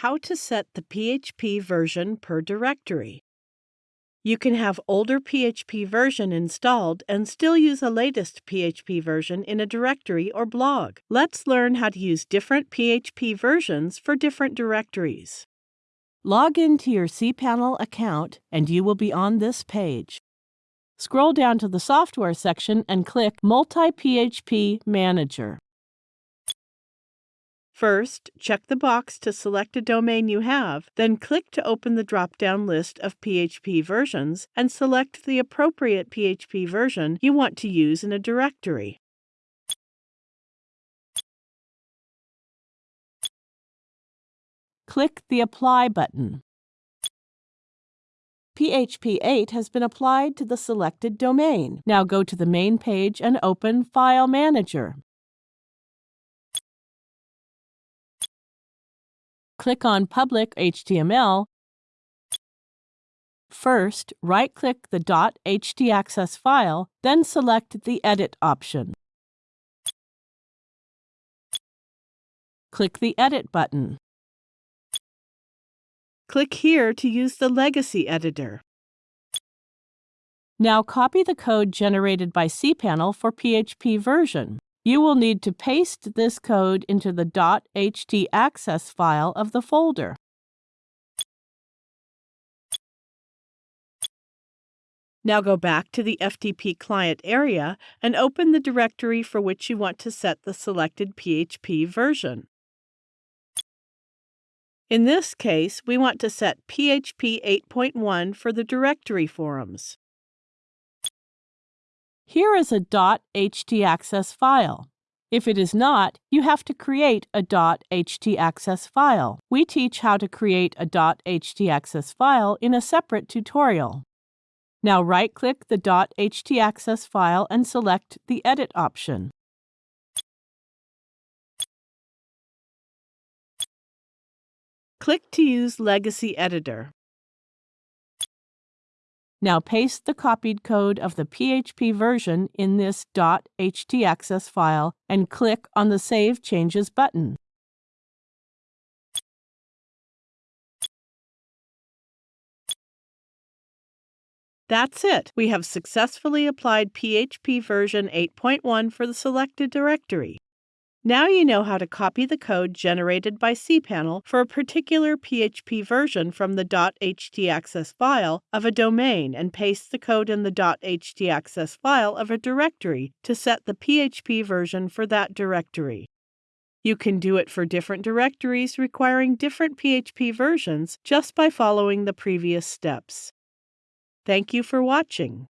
How to set the PHP version per directory. You can have older PHP version installed and still use a latest PHP version in a directory or blog. Let's learn how to use different PHP versions for different directories. Log into your cPanel account and you will be on this page. Scroll down to the Software section and click Multi-PHP Manager. First, check the box to select a domain you have, then click to open the drop-down list of PHP versions and select the appropriate PHP version you want to use in a directory. Click the Apply button. PHP 8 has been applied to the selected domain. Now go to the main page and open File Manager. Click on Public HTML, first right-click the .htaccess file, then select the Edit option. Click the Edit button. Click here to use the Legacy Editor. Now copy the code generated by cPanel for PHP version. You will need to paste this code into the .htaccess file of the folder. Now go back to the FTP client area and open the directory for which you want to set the selected PHP version. In this case, we want to set PHP 8.1 for the directory forums. Here is a .htaccess file. If it is not, you have to create a .htaccess file. We teach how to create a .htaccess file in a separate tutorial. Now right-click the .htaccess file and select the Edit option. Click to use Legacy Editor. Now paste the copied code of the PHP version in this .htaccess file and click on the Save Changes button. That's it. We have successfully applied PHP version 8.1 for the selected directory. Now you know how to copy the code generated by cPanel for a particular PHP version from the .htaccess file of a domain and paste the code in the .htaccess file of a directory to set the PHP version for that directory. You can do it for different directories requiring different PHP versions just by following the previous steps. Thank you for watching.